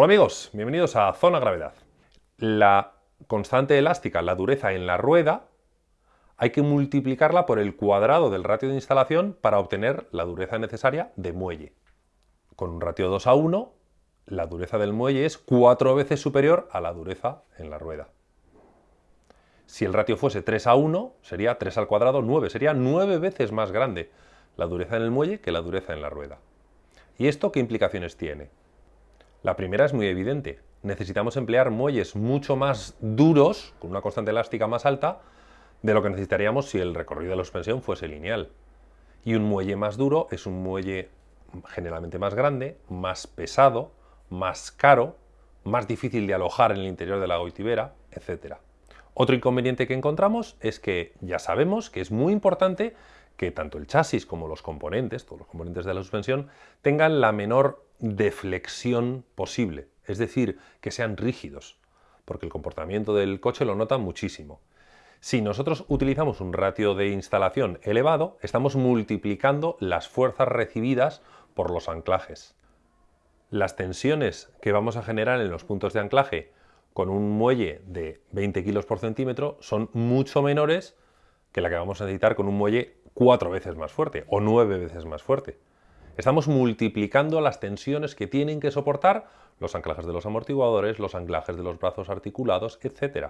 Hola amigos, bienvenidos a Zona Gravedad. La constante elástica, la dureza en la rueda, hay que multiplicarla por el cuadrado del ratio de instalación para obtener la dureza necesaria de muelle. Con un ratio 2 a 1, la dureza del muelle es cuatro veces superior a la dureza en la rueda. Si el ratio fuese 3 a 1, sería 3 al cuadrado 9, sería 9 veces más grande la dureza en el muelle que la dureza en la rueda. ¿Y esto qué implicaciones tiene? La primera es muy evidente. Necesitamos emplear muelles mucho más duros, con una constante elástica más alta, de lo que necesitaríamos si el recorrido de la suspensión fuese lineal. Y un muelle más duro es un muelle generalmente más grande, más pesado, más caro, más difícil de alojar en el interior de la goitibera, etc. Otro inconveniente que encontramos es que ya sabemos que es muy importante que tanto el chasis como los componentes, todos los componentes de la suspensión, tengan la menor deflexión posible, es decir, que sean rígidos, porque el comportamiento del coche lo nota muchísimo. Si nosotros utilizamos un ratio de instalación elevado, estamos multiplicando las fuerzas recibidas por los anclajes. Las tensiones que vamos a generar en los puntos de anclaje con un muelle de 20 kilos por centímetro son mucho menores que la que vamos a necesitar con un muelle cuatro veces más fuerte o nueve veces más fuerte. Estamos multiplicando las tensiones que tienen que soportar los anclajes de los amortiguadores, los anclajes de los brazos articulados, etc.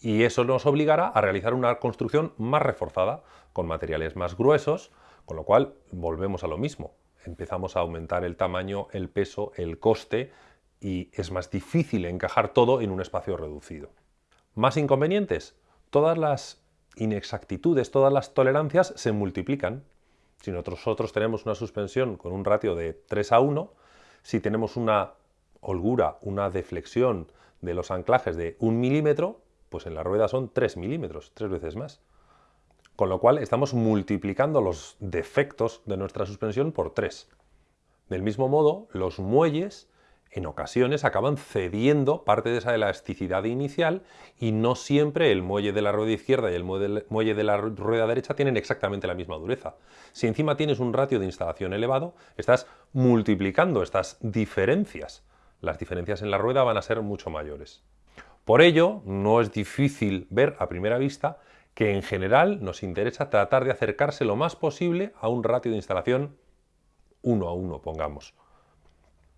Y eso nos obligará a realizar una construcción más reforzada, con materiales más gruesos, con lo cual volvemos a lo mismo. Empezamos a aumentar el tamaño, el peso, el coste y es más difícil encajar todo en un espacio reducido. ¿Más inconvenientes? Todas las inexactitudes, todas las tolerancias se multiplican. Si nosotros tenemos una suspensión con un ratio de 3 a 1, si tenemos una holgura, una deflexión de los anclajes de 1 milímetro, pues en la rueda son 3 milímetros, tres veces más. Con lo cual estamos multiplicando los defectos de nuestra suspensión por 3. Del mismo modo, los muelles en ocasiones acaban cediendo parte de esa elasticidad inicial y no siempre el muelle de la rueda izquierda y el muelle de la rueda derecha tienen exactamente la misma dureza. Si encima tienes un ratio de instalación elevado, estás multiplicando estas diferencias. Las diferencias en la rueda van a ser mucho mayores. Por ello, no es difícil ver a primera vista que en general nos interesa tratar de acercarse lo más posible a un ratio de instalación 1 a 1, pongamos.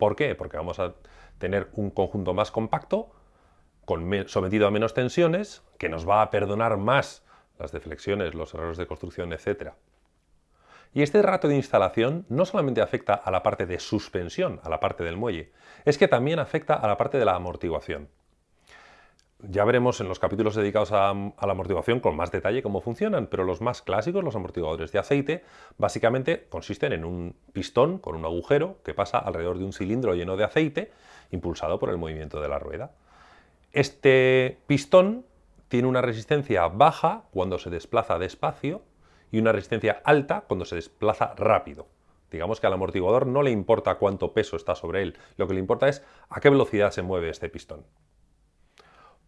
¿Por qué? Porque vamos a tener un conjunto más compacto, sometido a menos tensiones, que nos va a perdonar más las deflexiones, los errores de construcción, etc. Y este rato de instalación no solamente afecta a la parte de suspensión, a la parte del muelle, es que también afecta a la parte de la amortiguación. Ya veremos en los capítulos dedicados a, la amortiguación con más detalle cómo funcionan, pero los más clásicos, los amortiguadores de aceite, básicamente consisten en un pistón con un agujero que pasa alrededor de un cilindro lleno de aceite, impulsado por el movimiento de la rueda. Este pistón tiene una resistencia baja cuando se desplaza despacio y una resistencia alta cuando se desplaza rápido. Digamos que al amortiguador no le importa cuánto peso está sobre él, lo que le importa es a qué velocidad se mueve este pistón.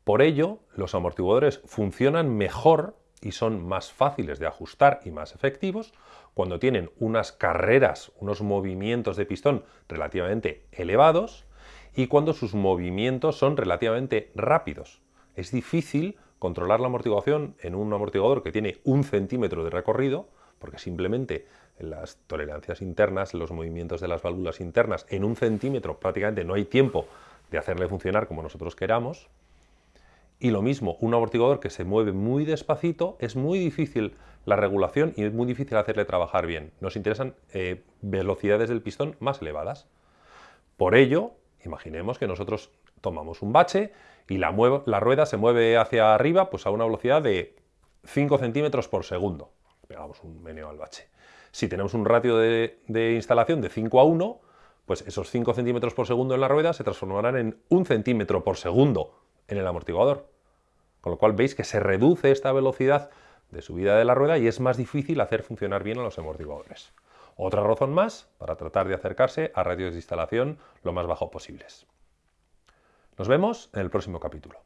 Por ello, los amortiguadores funcionan mejor y son más fáciles de ajustar y más efectivos cuando tienen unas carreras, unos movimientos de pistón relativamente elevados y cuando sus movimientos son relativamente rápidos. Es difícil controlar la amortiguación en un amortiguador que tiene un centímetro de recorrido, porque simplemente en las tolerancias internas, los movimientos de las válvulas internas, en un centímetro prácticamente no hay tiempo de hacerle funcionar como nosotros queramos, y lo mismo, un amortiguador que se mueve muy despacito, es muy difícil la regulación y es muy difícil hacerle trabajar bien. Nos interesan eh, velocidades del pistón más elevadas. Por ello, imaginemos que nosotros tomamos un bache y la, rueda se mueve hacia arriba pues a una velocidad de 5 centímetros por segundo. Pegamos un meneo al bache. Si tenemos un ratio de, de instalación de 5 a 1, pues esos 5 centímetros por segundo en la rueda se transformarán en 1 centímetro por segundo en el amortiguador. Con lo cual veis que se reduce esta velocidad de subida de la rueda y es más difícil hacer funcionar bien a los amortiguadores. Otra razón más para tratar de acercarse a radios de instalación lo más bajo posibles. Nos vemos en el próximo capítulo.